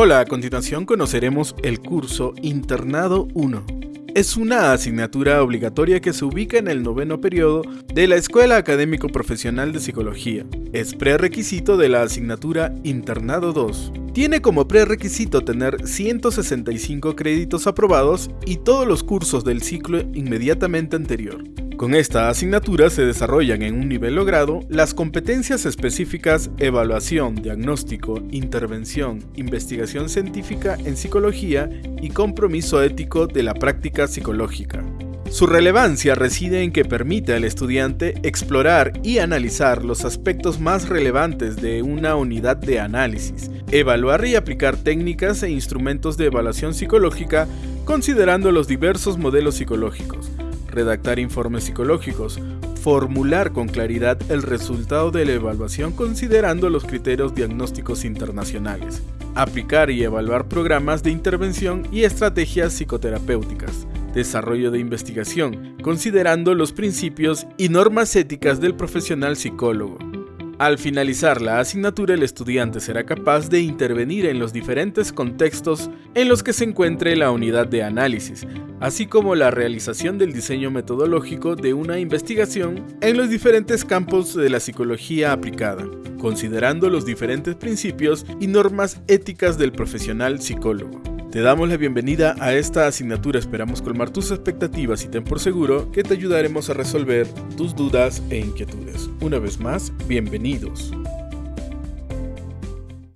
Hola, a continuación conoceremos el curso Internado 1. Es una asignatura obligatoria que se ubica en el noveno periodo de la Escuela Académico Profesional de Psicología. Es prerequisito de la asignatura Internado 2. Tiene como prerequisito tener 165 créditos aprobados y todos los cursos del ciclo inmediatamente anterior. Con esta asignatura se desarrollan en un nivel logrado las competencias específicas evaluación, diagnóstico, intervención, investigación científica en psicología y compromiso ético de la práctica psicológica. Su relevancia reside en que permite al estudiante explorar y analizar los aspectos más relevantes de una unidad de análisis, evaluar y aplicar técnicas e instrumentos de evaluación psicológica considerando los diversos modelos psicológicos, redactar informes psicológicos, formular con claridad el resultado de la evaluación considerando los criterios diagnósticos internacionales, aplicar y evaluar programas de intervención y estrategias psicoterapéuticas, desarrollo de investigación, considerando los principios y normas éticas del profesional psicólogo, al finalizar la asignatura, el estudiante será capaz de intervenir en los diferentes contextos en los que se encuentre la unidad de análisis, así como la realización del diseño metodológico de una investigación en los diferentes campos de la psicología aplicada, considerando los diferentes principios y normas éticas del profesional psicólogo. Te damos la bienvenida a esta asignatura, esperamos colmar tus expectativas y ten por seguro que te ayudaremos a resolver tus dudas e inquietudes. Una vez más, bienvenidos.